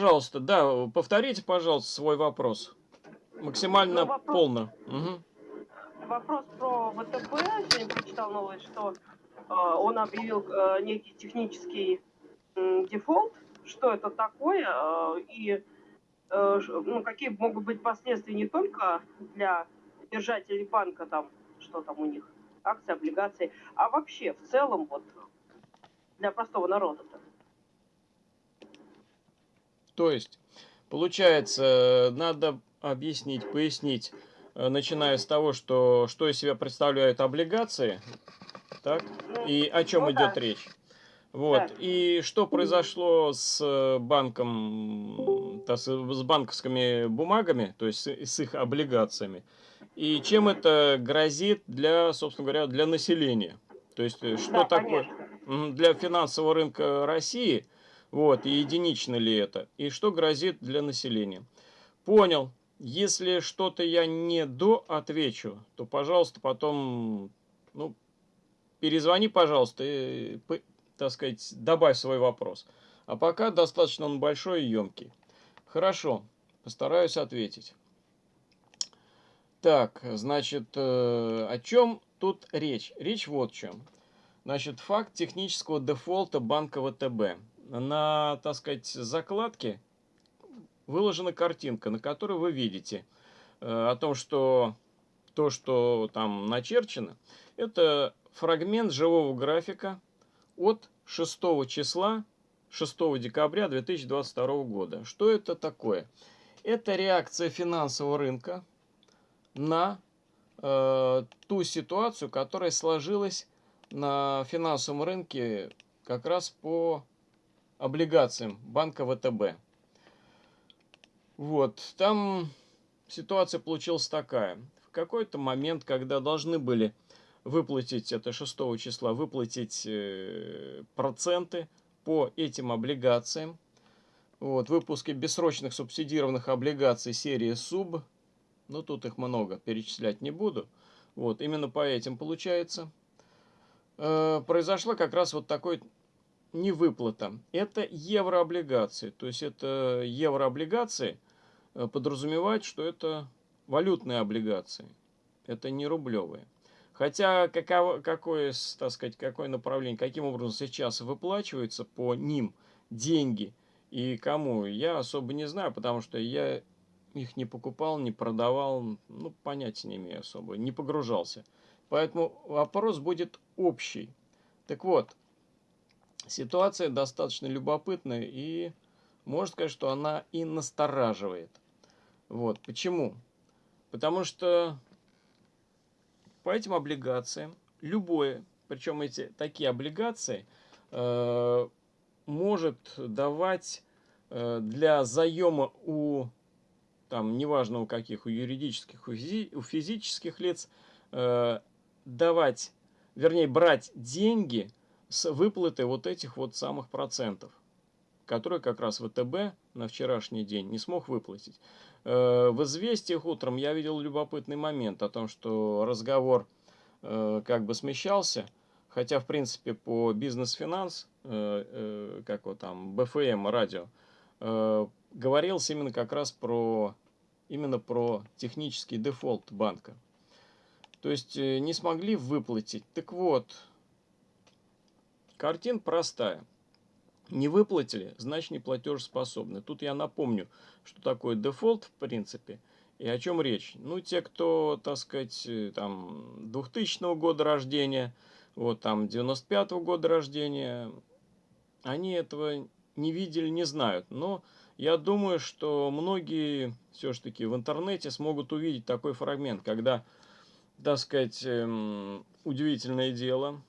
пожалуйста, да, повторите, пожалуйста, свой вопрос. Максимально Ну, вопрос- полно. Мгм. Вопрос про ВТБ. Сегодня прочитал новость, что э, он объявил э, некий технический м, дефолт. Что это такое? э, и э, ну, какие могут быть последствия не только для держателей банка, там, что там у них, акции, облигации, а вообще в целом вот для простого народа-то. То есть, получается, надо объяснить, пояснить, э, начиная с того, что, что из себя представляют облигации, так, и о чем ну идет да. речь. Вот, Да. и что произошло с э, банком, с банковскими бумагами, то есть с, их облигациями, и чем это грозит для, собственно говоря, для населения. То есть, э, что да, такое конечно. Для финансового рынка России, вот, и единично ли это, и что грозит для населения. Понял. Если что-то я не до отвечу, то, пожалуйста, потом, ну, перезвони, пожалуйста, и, так сказать, добавь свой вопрос. А пока достаточно он большой и емкий. Хорошо, постараюсь ответить. Так, значит, э, о чем тут речь? Речь вот в чем. Значит, факт технического дефолта банка ВТБ. На, так сказать, закладке выложена картинка, на которой вы видите э, о том, что то, что там начерчено, это фрагмент живого графика от 6 числа, 6 декабря 2022 года. Что это такое? Это реакция финансового рынка на э, ту ситуацию, которая сложилась на финансовом рынке как раз по облигациям банка ВТБ. Вот, там ситуация получилась такая. В какой-то момент, когда должны были выплатить, это 6 числа, выплатить э, проценты по этим облигациям, вот, выпуске бессрочных субсидированных облигаций серии СУБ, ну тут их много, перечислять не буду, вот, именно по этим получается, э, произошла как раз вот такой невыплата. Это еврооблигации, то есть это еврооблигации э, подразумевает, что это валютные облигации, это не рублевые. Хотя каково, какое, так сказать, какое направление, каким образом сейчас выплачиваются по ним деньги и кому, я особо не знаю, потому что я их не покупал, не продавал, ну, понятия не имею особо, не погружался. Поэтому вопрос будет общий. Так вот, ситуация достаточно любопытная и можно сказать, что она и настораживает. Вот, почему? Потому что по этим облигациям любое, причем эти такие облигации э, может давать э, для заема у там неважно у каких, у юридических, у, физи- у физических лиц э, давать, вернее брать деньги с выплаты вот этих вот самых процентов, которые как раз ВТБ на вчерашний день не смог выплатить. Э, В известиях утром я видел любопытный момент о том, что разговор э, как бы смещался, хотя в принципе по бизнес-финанс, э, как вот там, БФМ радио, говорилось именно как раз про именно про технический дефолт банка. То есть не смогли выплатить. Так вот, картина простая. Не выплатили, значит не платежеспособны. Тут я напомню, что такое дефолт в принципе и о чем речь. Ну, те, кто, так сказать, э, там 2000 года рождения, вот там 95 -го года рождения, они этого не видели, не знают. Но я думаю, что многие все-таки в интернете смогут увидеть такой фрагмент, когда, так сказать, эм, удивительное дело,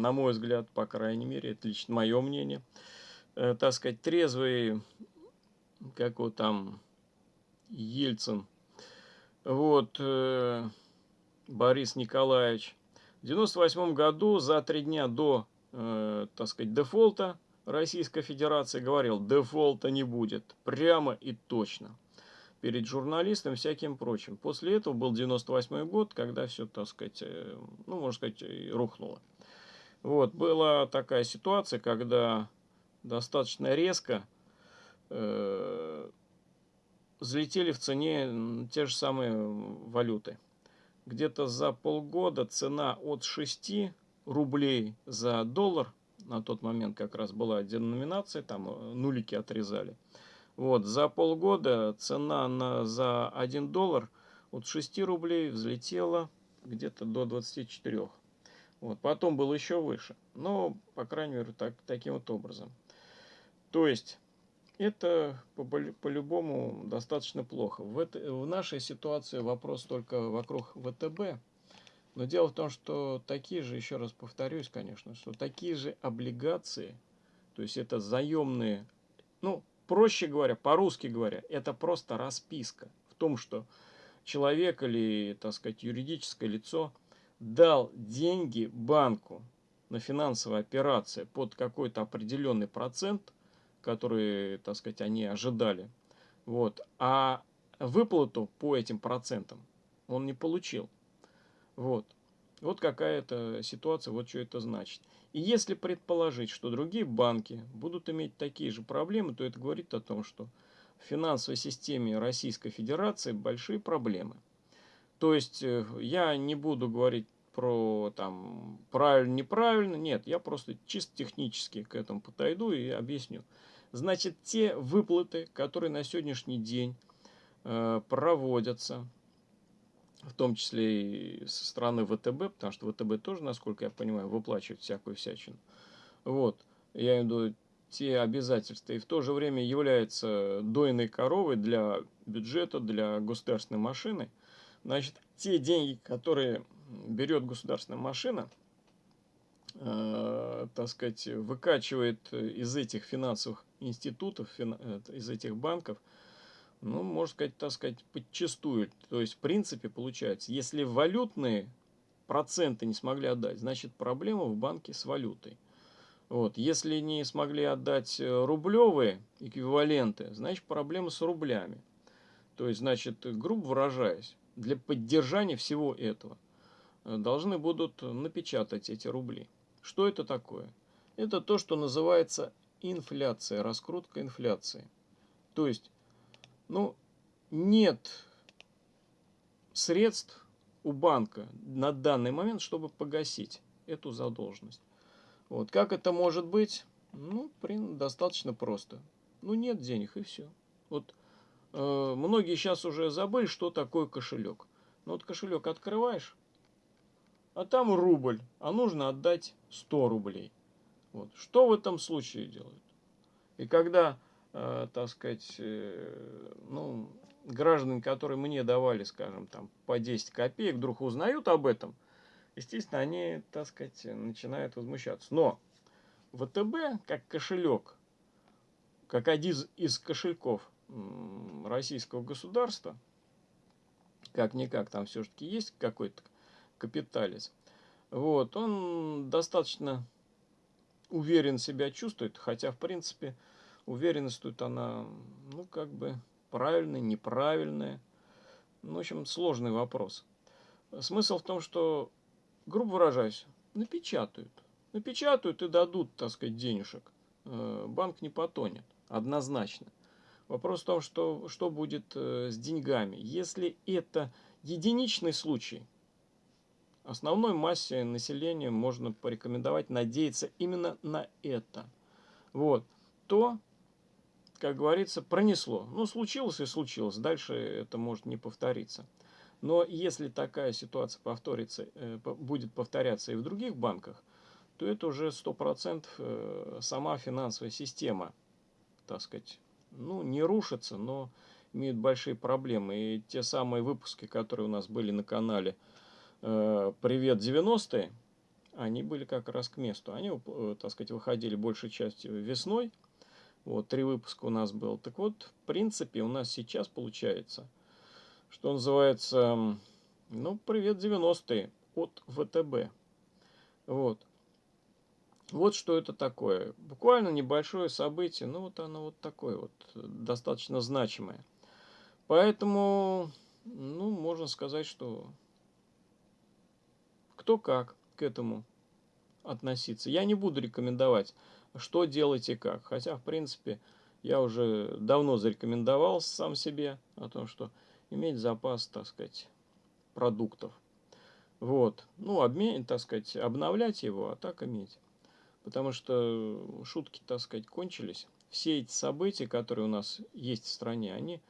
на мой взгляд, по крайней мере, это лично мое мнение, э, так сказать, трезвый, как вот там, Ельцин, вот, э, Борис Николаевич, в 98 году, за три дня до, э, так сказать, дефолта Российской Федерации говорил, дефолта не будет, прямо и точно, перед журналистами и всяким прочим. После этого был 98 год, когда все, так сказать, э, ну, можно сказать, и рухнуло. Вот, была такая ситуация, когда достаточно резко э, взлетели в цене те же самые валюты. Где-то за полгода цена от 6 рублей за доллар, на тот момент как раз была деноминация, там э, нулики отрезали. Вот, за полгода цена на, за 1 доллар от 6 рублей взлетела где-то до 24. Вот, потом было еще выше. Но, по крайней мере, так, таким вот образом. То есть, это по-любому по достаточно плохо. В, это, в нашей ситуации вопрос только вокруг ВТБ. Но дело в том, что такие же, еще раз повторюсь, конечно, что такие же облигации, то есть это заемные, ну, проще говоря, по-русски говоря, это просто расписка в том, что человек или, так сказать, юридическое лицо дал деньги банку на финансовые операции под какой-то определенный процент, который, так сказать, они ожидали, вот, а выплату по этим процентам он не получил. Вот. Вот какая-то ситуация, вот что это значит. И если предположить, что другие банки будут иметь такие же проблемы, то это говорит о том, что в финансовой системе Российской Федерации большие проблемы. То есть э, я не буду говорить про там правильно, неправильно, нет, я просто чисто технически к этому подойду и объясню. Значит, те выплаты, которые на сегодняшний день э, проводятся, в том числе и со стороны ВТБ, потому что ВТБ тоже, насколько я понимаю, выплачивает всякую всячину. Вот, я имею в виду те обязательства, и в то же время является дойной коровой для бюджета, для государственной машины. Значит, те деньги, которые берет государственная машина, э, так сказать, выкачивает из этих финансовых институтов, фин, э, из этих банков, ну, можно сказать, так сказать, подчастую. То есть, в принципе, получается, если валютные проценты не смогли отдать, значит, проблема в банке с валютой. Вот. Если не смогли отдать э, рублевые эквиваленты, значит, проблема с рублями. То есть, значит, грубо выражаясь, для поддержания всего этого э, должны будут напечатать эти рубли. Что это такое? Это то, что называется инфляция, раскрутка инфляции. То есть ну, нет средств у банка на данный момент, чтобы погасить эту задолженность. Вот. Как это может быть? Ну, достаточно просто. Ну, нет денег и все. Вот многие сейчас уже забыли, что такое кошелек. Ну, вот кошелек открываешь, а там рубль, а нужно отдать 100 рублей. Вот. Что в этом случае делают? И когда э, так сказать, э, ну, граждан, которые мне давали, скажем, там, по 10 копеек, вдруг узнают об этом, естественно, они, так сказать, начинают возмущаться. Но ВТБ, как кошелек, как один из кошельков российского государства, как-никак там все-таки есть какой-то капиталец, вот, он достаточно уверен себя чувствует, хотя, в принципе, Уверенность тут она, ну, как бы правильная, неправильная. Ну, в общем, сложный вопрос. Смысл в том, что, грубо выражаясь, напечатают. Напечатают и дадут, так сказать, денежек. Э, банк не потонет, однозначно. Вопрос в том, что, что будет э, с деньгами. Если это единичный случай, основной массе населения можно порекомендовать надеяться именно на это. Вот. То как говорится, пронесло. Ну, случилось и случилось. Дальше это может не повториться. Но если такая ситуация повторится, э, будет повторяться и в других банках, то это уже 100% э, сама финансовая система, так сказать, ну, не рушится, но имеют большие проблемы. И те самые выпуски, которые у нас были на канале э, «Привет 90-е», они были как раз к месту. Они, так сказать, выходили большей частью весной, вот, три выпуска у нас было. Так вот, в принципе, у нас сейчас получается, что называется, ну, привет 90-е от ВТБ. Вот. Вот что это такое. Буквально небольшое событие, ну вот оно вот такое вот, достаточно значимое. Поэтому, ну, можно сказать, что кто как к этому относиться. Я не буду рекомендовать что делать и как. Хотя, в принципе, я уже давно зарекомендовал сам себе о том, что иметь запас, так сказать, продуктов. Вот. Ну, обмен, так сказать, обновлять его, а так иметь. Потому что шутки, так сказать, кончились. Все эти события, которые у нас есть в стране, они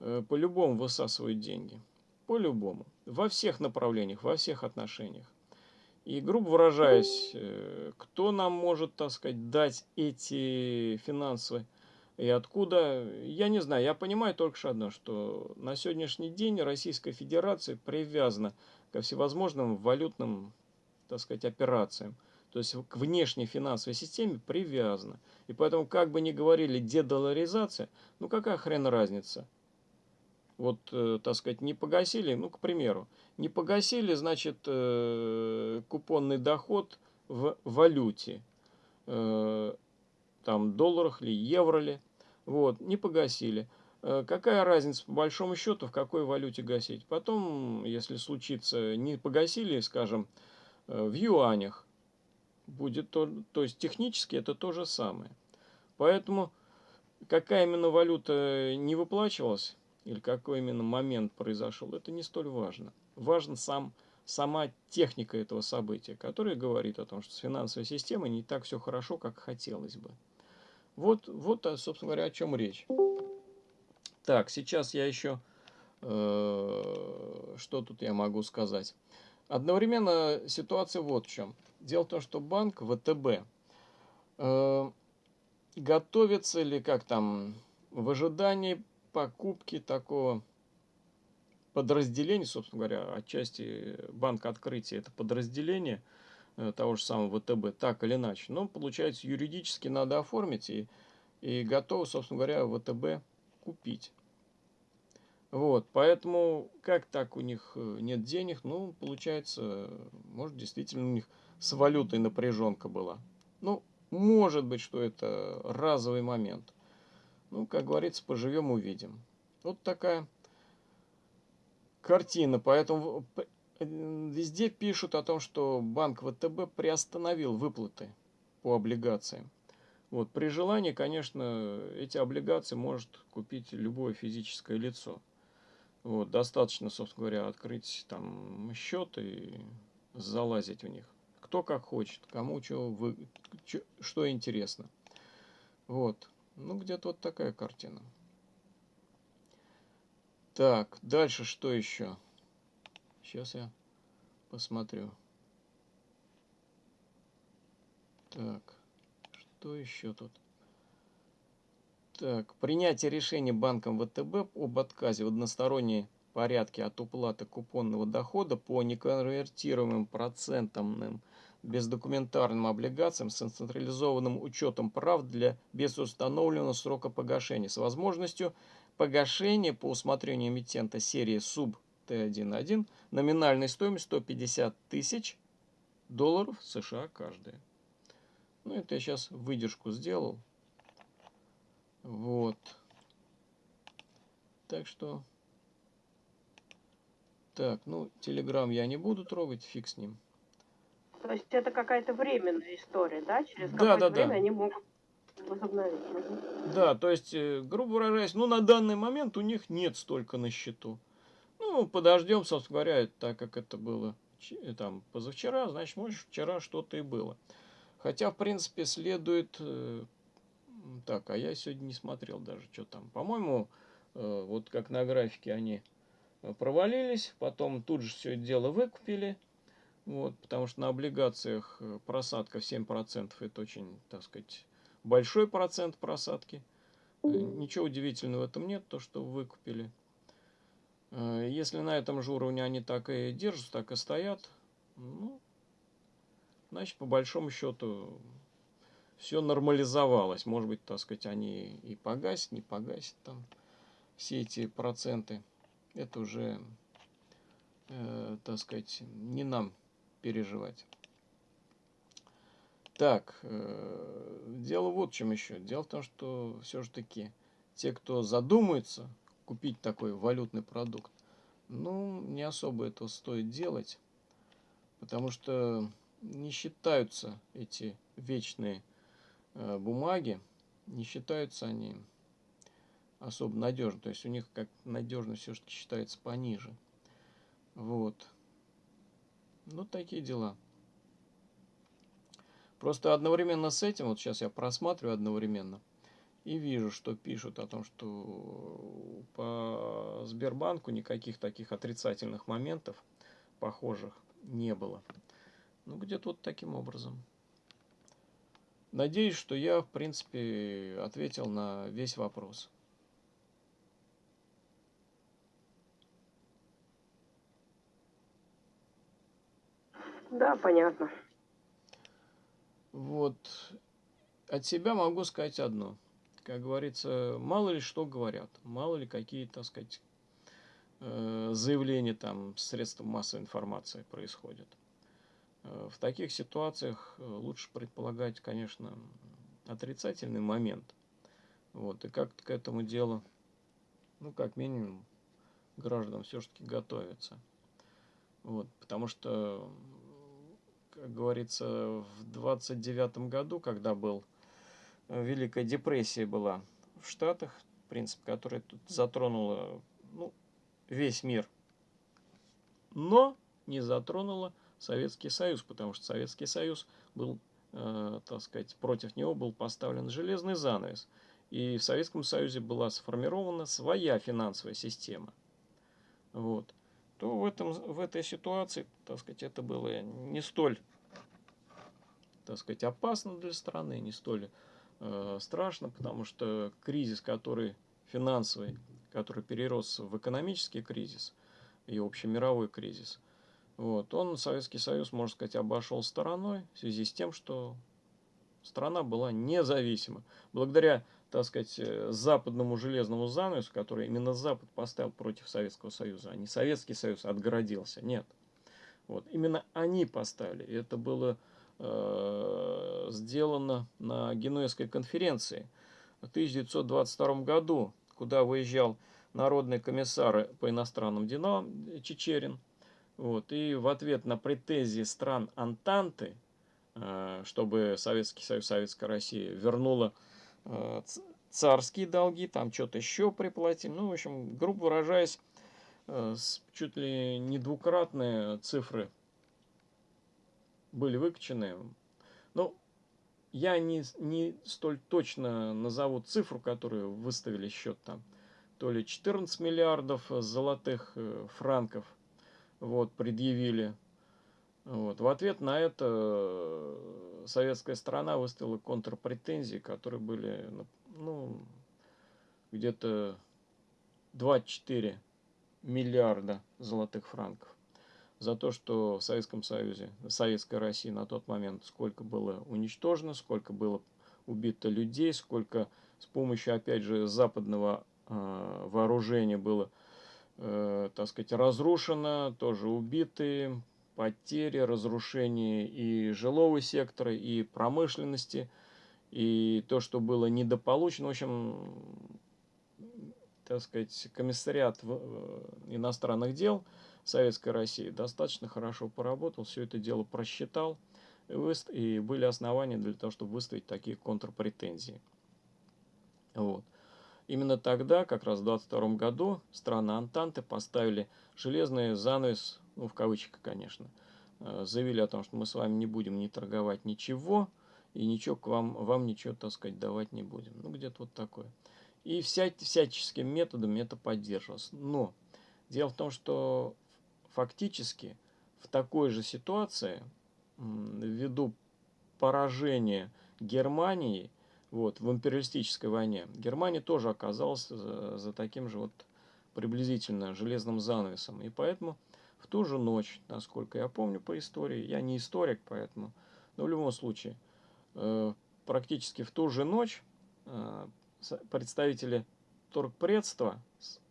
э, по-любому высасывают деньги. По-любому. Во всех направлениях, во всех отношениях. И, грубо выражаясь, э, кто нам может, так сказать, дать эти финансовые и откуда, я не знаю, я понимаю только что одно, что на сегодняшний день Российская Федерация привязана ко всевозможным валютным, так сказать, операциям. То есть к внешней финансовой системе привязана. И поэтому, как бы ни говорили дедоларизация, ну какая хрен разница? Вот, э, так сказать, не погасили, ну, к примеру, не погасили, значит, э, купонный доход в валюте, э, там, долларах ли, евро ли, вот, не погасили. Э, какая разница, по большому счету, в какой валюте гасить? Потом, если случится, не погасили, скажем, э, в юанях, будет то, то есть технически это то же самое. Поэтому какая именно валюта не выплачивалась, или какой именно момент произошел, это не столь важно. Важен сам, сама техника этого события, которая говорит о том, что с финансовой системой не так все хорошо, как хотелось бы. Вот, вот, а, собственно говоря, о чем речь. Так, сейчас я еще... Э, что тут я могу сказать? Одновременно ситуация вот в чем. Дело в том, что банк ВТБ э, готовится или как там в ожидании покупки такого подразделения, собственно говоря, отчасти банк открытия это подразделение – Э, того же самого ВТБ, так или иначе. Но, получается, юридически надо оформить и, и готовы, собственно говоря, ВТБ купить. Вот, поэтому, как так у них э, нет денег, ну, получается, может, действительно у них с валютой напряженка была. Ну, может быть, что это разовый момент. Ну, как говорится, поживем, увидим. Вот такая картина. Поэтому Везде пишут о том, что банк ВТБ приостановил выплаты по облигациям. Вот, при желании, конечно, эти облигации может купить любое физическое лицо. Вот, достаточно, собственно говоря, открыть там счет и залазить в них. Кто как хочет, кому что, вы, что, что интересно. Вот. Ну, где-то вот такая картина. Так, дальше что еще? Сейчас я посмотрю. Так, что еще тут? Так, принятие решения банком ВТБ об отказе в односторонней порядке от уплаты купонного дохода по неконвертируемым процентным бездокументарным облигациям с централизованным учетом прав для без установленного срока погашения с возможностью погашения по усмотрению эмитента серии СУБ Т1.1 номинальной стоимость 150 тысяч долларов США каждая. Ну, это я сейчас выдержку сделал. Вот. Так что... Так, ну, Телеграм я не буду трогать, фиг с ним. То есть это какая-то временная история, да? Через да, какое-то да, время да. они могут возобновить. Да, то есть, э, грубо выражаясь, ну, на данный момент у них нет столько на счету. Ну, подождем, собственно говоря, так как это было э, там позавчера, значит, может, вчера что-то и было. Хотя, в принципе, следует... Э, так, а я сегодня не смотрел даже, что там. По-моему, э, вот как на графике они провалились, потом тут же все это дело выкупили. Вот, потому что на облигациях просадка в 7% это очень, так сказать, большой процент просадки. Ничего удивительного в этом нет, то, что выкупили. Э, если на этом же уровне они так и держатся, так и стоят, ну, значит, по большому счету, все нормализовалось. Может быть, так сказать, они и погасят, не погасят там все эти проценты. Это уже, э, так сказать, не нам переживать. Так, э, дело вот в чем еще. Дело в том, что все же таки те, кто задумается купить такой валютный продукт. Ну, не особо это стоит делать, потому что не считаются эти вечные бумаги, не считаются они особо надежны. То есть у них как надежность все-таки считается пониже. Вот. Ну, такие дела. Просто одновременно с этим, вот сейчас я просматриваю одновременно, и вижу, что пишут о том, что по Сбербанку никаких таких отрицательных моментов похожих не было. Ну, где-то вот таким образом. Надеюсь, что я, в принципе, ответил на весь вопрос. Да, понятно. Вот. От себя могу сказать одно. Как говорится, мало ли что говорят, мало ли какие, так сказать, э, заявления там средств массовой информации происходят. Э, в таких ситуациях э, лучше предполагать, конечно, отрицательный момент. Вот, и как к этому делу, ну, как минимум, граждан все-таки готовиться. Вот, потому что как говорится, в 29 году, когда был э, Великая депрессия была в Штатах, в принципе, которая тут затронула ну, весь мир, но не затронула Советский Союз, потому что Советский Союз был, э, так сказать, против него был поставлен железный занавес. И в Советском Союзе была сформирована своя финансовая система. Вот то в, этом, в этой ситуации, так сказать, это было не столь, так сказать, опасно для страны, не столь э, страшно, потому что кризис, который финансовый, который перерос в экономический кризис и общемировой кризис, вот, он Советский Союз, можно сказать, обошел стороной в связи с тем, что страна была независима. Благодаря так сказать, э, западному железному занавесу, который именно Запад поставил против Советского Союза, а не Советский Союз отгородился. Нет. Вот. Именно они поставили. И это было э, сделано на Генуэзской конференции в 1922 году, куда выезжал народный комиссар по иностранным делам Чечерин. Вот. И в ответ на претензии стран Антанты, э, чтобы Советский Союз, Советская Россия вернула Э, царские долги, там что-то еще приплатили. Ну, в общем, грубо выражаясь, э, чуть ли не двукратные цифры были выкачаны. Ну, я не, не столь точно назову цифру, которую выставили счет там. То ли 14 миллиардов золотых франков вот, предъявили вот. В ответ на это э, советская сторона выставила контрпретензии, которые были ну, где-то 24 миллиарда золотых франков за то, что в Советском Союзе, в Советской России на тот момент сколько было уничтожено, сколько было убито людей, сколько с помощью, опять же, западного э, вооружения было, э, так сказать, разрушено, тоже убиты, потери, разрушение и жилого сектора, и промышленности, и то, что было недополучено. В общем, так сказать, комиссариат э, иностранных дел Советской России достаточно хорошо поработал, все это дело просчитал, и были основания для того, чтобы выставить такие контрпретензии. Вот. Именно тогда, как раз в 22 году, страны Антанты поставили железный занавес ну, в кавычках, конечно, э, заявили о том, что мы с вами не будем не торговать ничего, и ничего к вам, вам ничего, так сказать, давать не будем. Ну, где-то вот такое. И вся, всяческим методом это поддерживалось. Но дело в том, что фактически в такой же ситуации, ввиду поражения Германии вот, в империалистической войне, Германия тоже оказалась за, за таким же вот приблизительно железным занавесом. И поэтому в ту же ночь, насколько я помню по истории, я не историк, поэтому, но в любом случае, э, практически в ту же ночь э, представители торгпредства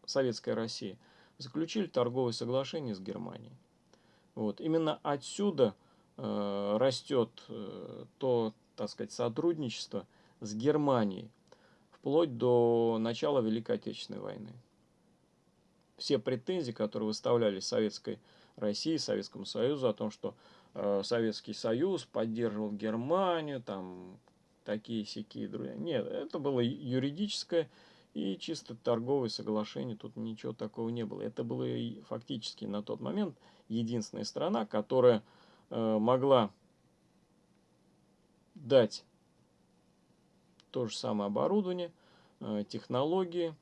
Советской России заключили торговое соглашение с Германией. Вот. Именно отсюда э, растет э, то, так сказать, сотрудничество с Германией вплоть до начала Великой Отечественной войны все претензии, которые выставляли Советской России, Советскому Союзу о том, что э, Советский Союз поддерживал Германию, там такие сякие друзья. Нет, это было юридическое и чисто торговое соглашение, тут ничего такого не было. Это было фактически на тот момент единственная страна, которая э, могла дать то же самое оборудование, э, технологии,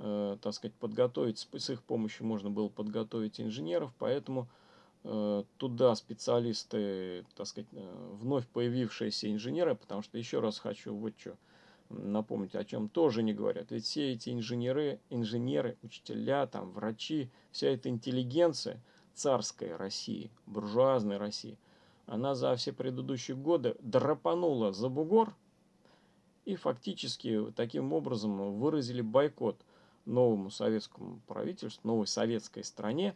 э, так сказать, подготовить, с их помощью можно было подготовить инженеров, поэтому э, туда специалисты, так сказать, вновь появившиеся инженеры, потому что еще раз хочу вот что напомнить, о чем тоже не говорят. Ведь все эти инженеры, инженеры, учителя, там, врачи, вся эта интеллигенция царской России, буржуазной России, она за все предыдущие годы драпанула за бугор и фактически таким образом выразили бойкот новому советскому правительству, новой советской стране,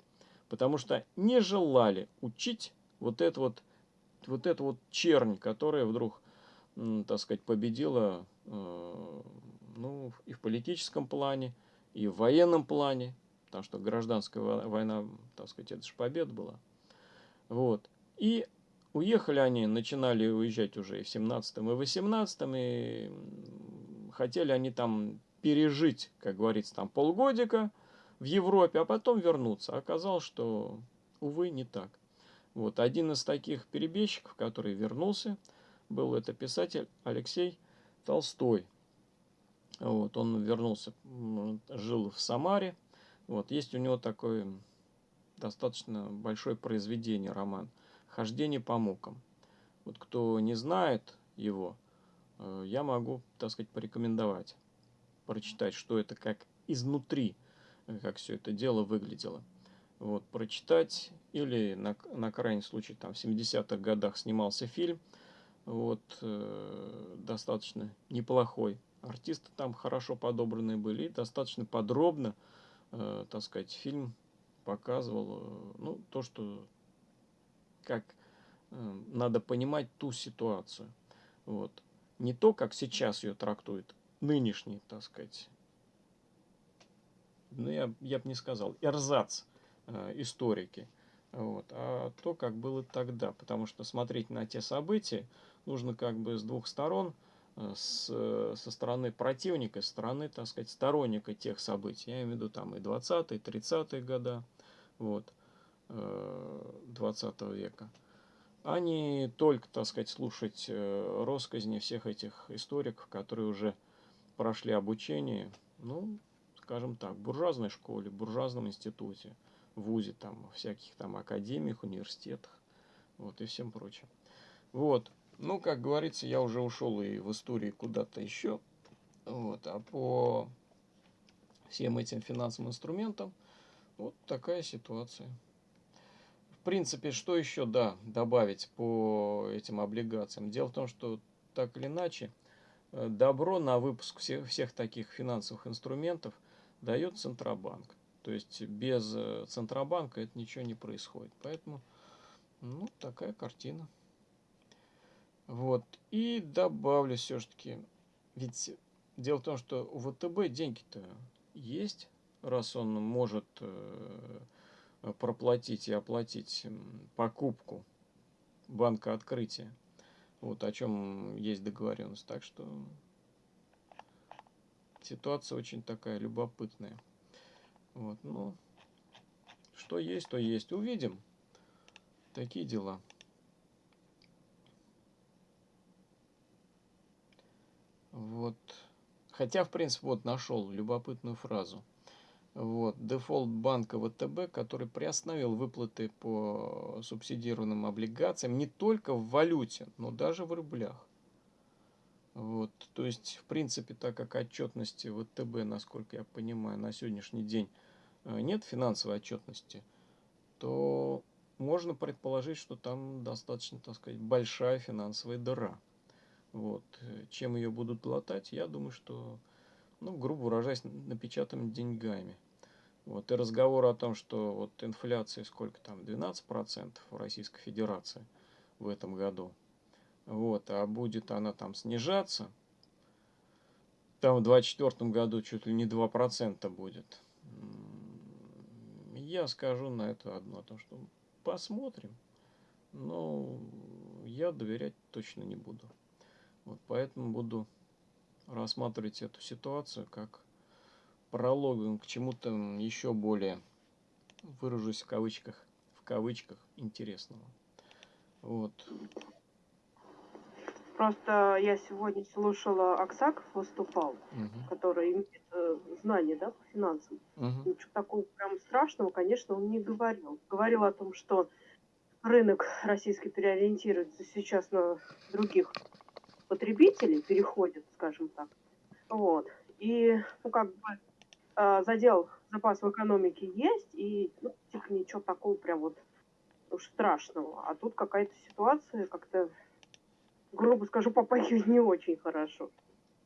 потому что не желали учить вот это вот, вот эту вот чернь, которая вдруг, так сказать, победила Э, ну, и в политическом плане, и в военном плане, потому что гражданская война, так сказать, это же победа была. Вот. И уехали они, начинали уезжать уже и в 17-м, и в 18-м, и хотели они там пережить, как говорится, там полгодика в Европе, а потом вернуться. Оказалось, что, увы, не так. Вот один из таких перебежчиков, который вернулся, был это писатель Алексей Толстой. Вот, он вернулся, жил в Самаре. Вот, есть у него такое достаточно большое произведение, роман «Хождение по мукам». Вот кто не знает его, э, я могу, так сказать, порекомендовать, прочитать, что это как изнутри, э, как все это дело выглядело. Вот, прочитать, или на, на крайний случай, там в 70-х годах снимался фильм – вот, э, достаточно неплохой. Артисты там хорошо подобранные были, достаточно подробно, э, так сказать, фильм показывал, э, ну, то, что, как э, надо понимать ту ситуацию. Вот. Не то, как сейчас ее трактует нынешний, так сказать, ну, я, я бы не сказал, эрзац э, историки, вот, а то, как было тогда. Потому что смотреть на те события, нужно как бы с двух сторон, э, с, со стороны противника, со стороны, так сказать, сторонника тех событий. Я имею в виду там и 20-е, 30-е года, вот, 20 э, века. А не только, так сказать, слушать э, россказни всех этих историков, которые уже прошли обучение, ну, скажем так, в буржуазной школе, в буржуазном институте, в ВУЗе, там, всяких там академиях, университетах, вот, и всем прочим. Вот. Ну, как говорится, я уже ушел и в истории куда-то еще. Вот. А по всем этим финансовым инструментам вот такая ситуация. Принципе, что еще, да, добавить по этим облигациям? Дело в том, что так или иначе, э, добро на выпуск всех, всех таких финансовых инструментов дает Центробанк. То есть без э, Центробанка это ничего не происходит. Поэтому, ну, такая картина. Вот. И добавлю все-таки, ведь дело в том, что у ВТБ деньги-то есть, раз он может э, проплатить и оплатить покупку банка открытия. Вот о чем есть договоренность. Так что ситуация очень такая любопытная. Вот, ну, что есть, то есть. Увидим. Такие дела. Вот. Хотя, в принципе, вот нашел любопытную фразу. Вот. Дефолт банка ВТБ, который приостановил выплаты по субсидированным облигациям не только в валюте, но даже в рублях. Вот. То есть, в принципе, так как отчетности ВТБ, насколько я понимаю, на сегодняшний день э, нет финансовой отчетности, то можно предположить, что там достаточно, так сказать, большая финансовая дыра. Вот. Чем ее будут латать, я думаю, что, ну, грубо выражаясь, напечатанными деньгами. Вот. И разговор о том, что вот инфляция сколько там, 12% в Российской Федерации в этом году. Вот. А будет она там снижаться, там в 2024 году чуть ли не 2% будет. Я скажу на это одно, то что посмотрим. Но я доверять точно не буду. Вот поэтому буду рассматривать эту ситуацию как прологом к чему-то еще более, выражусь в кавычках, в кавычках, интересного. Вот. Просто я сегодня слушала, Аксаков выступал, Угу. который имеет э, знания да, по финансам. Угу. Ничего такого прям страшного, конечно, он не говорил. Говорил о том, что рынок российский переориентируется сейчас на других потребителей, переходит, скажем так. Вот. И, ну, как бы, э, задел запас в экономике есть, и, ну, типа, ничего такого прям вот уж страшного. А тут какая-то ситуация как-то, грубо скажу, попахивает не очень хорошо.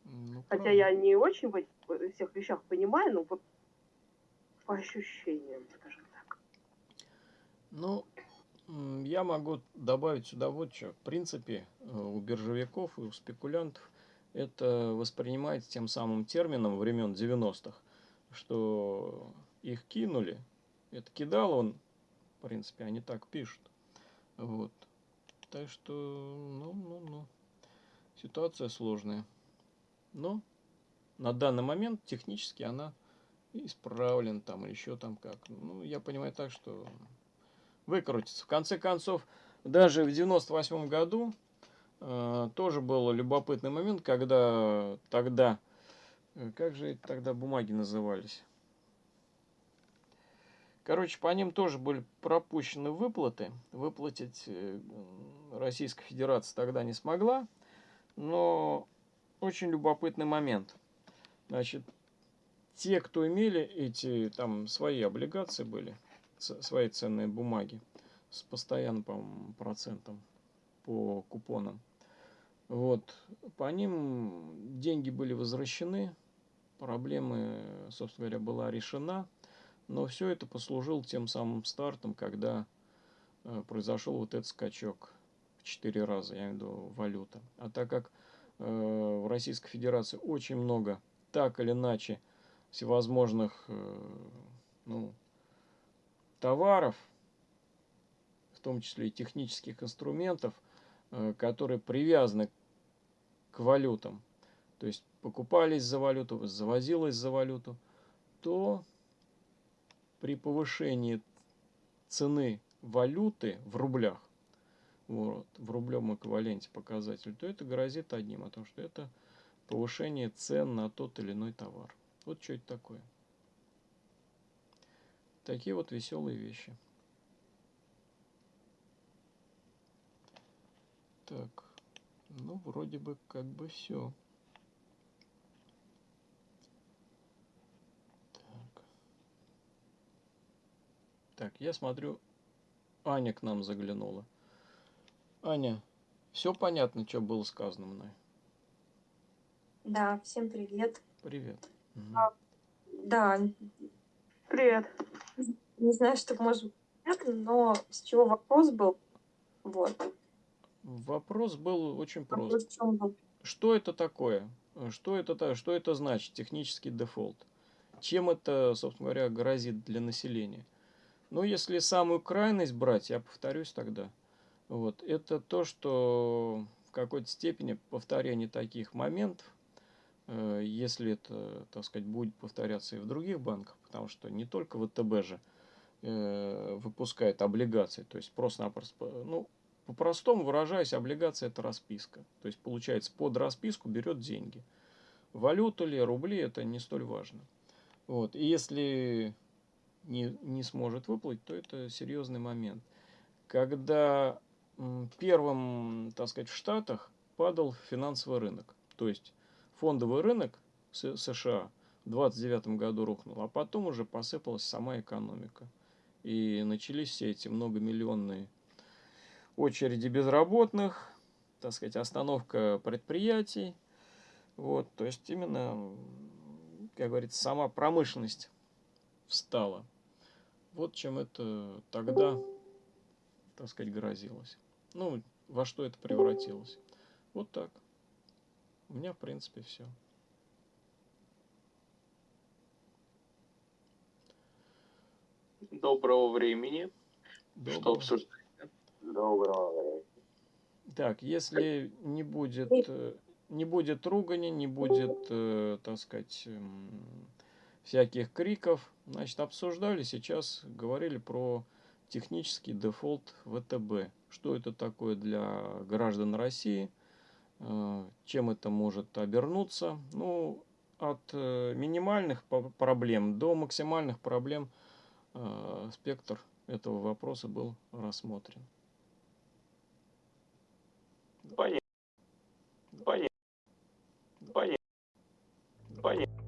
Ну, Хотя правда. я не очень в этих всех вещах понимаю, но вот по ощущениям, скажем так. Ну, я могу добавить сюда вот что. В принципе, э, у биржевиков и у спекулянтов это воспринимается тем самым термином времен 90-х, что их кинули. Это кидал он, в принципе, они так пишут. Вот. Так что, ну, ну, ну. Ситуация сложная. Но на данный момент технически она исправлен там или еще там как. Ну, я понимаю так, что выкрутится. В конце концов, даже в 98 году э, тоже был любопытный момент, когда тогда, э, как же тогда бумаги назывались? Короче, по ним тоже были пропущены выплаты. Выплатить э, Российская Федерация тогда не смогла. Но очень любопытный момент. Значит, те, кто имели эти там свои облигации были, свои ценные бумаги с постоянным, процентом по купонам. Вот, по ним деньги были возвращены, проблемы, собственно говоря, была решена, но все это послужило тем самым стартом, когда э, произошел вот этот скачок в 4 раза, я имею в виду валюта. А так как э, в Российской Федерации очень много так или иначе всевозможных э, ну, товаров, в том числе и технических инструментов, э, которые привязаны к валютам, то есть покупались за валюту, завозилось за валюту, то при повышении цены валюты в рублях, вот, в рублевом эквиваленте показатель, то это грозит одним, о том, что это повышение цен на тот или иной товар. Вот что это такое. Такие вот веселые вещи. Так, ну вроде бы как бы все. Так. Так, я смотрю, Аня к нам заглянула. Аня, все понятно, что было сказано мной? Да, всем привет. Привет. А. Да, Привет. Не знаю, что может быть понятно, но с чего вопрос был? Вот. Вопрос был очень прост. Вопрос в чем был? Что это такое? Что это, что это значит, технический дефолт? Чем это, собственно говоря, грозит для населения? Ну, если самую крайность брать, я повторюсь тогда, вот, это то, что в какой-то степени повторение таких моментов, если это, так сказать, будет повторяться и в других банках, потому что не только ВТБ же э, выпускает облигации, то есть просто-напросто, ну, по-простому выражаясь, облигация это расписка. То есть, получается, под расписку берет деньги. Валюту ли, рубли, это не столь важно. Вот. И если не, не сможет выплатить, то это серьезный момент. Когда первым, так сказать, в Штатах падал финансовый рынок. То есть фондовый рынок США в 29 году рухнул, а потом уже посыпалась сама экономика. И начались все эти многомиллионные очереди безработных, так сказать, остановка предприятий. Вот, то есть именно, как говорится, сама промышленность встала. Вот чем это тогда, так сказать, грозилось. Ну, во что это превратилось. Вот так. У меня, в принципе, все. Доброго времени. Что обсуждать? Доброго времени. Так, если не будет, э, не будет ругани, не будет, э, так сказать, м, всяких криков. Значит, обсуждали сейчас, говорили про технический дефолт ВТБ. Что это такое для граждан России, чем это может обернуться. Ну, от э, минимальных проблем до максимальных проблем э, спектр этого вопроса был рассмотрен. Понятно. Понятно. Понятно. Понятно.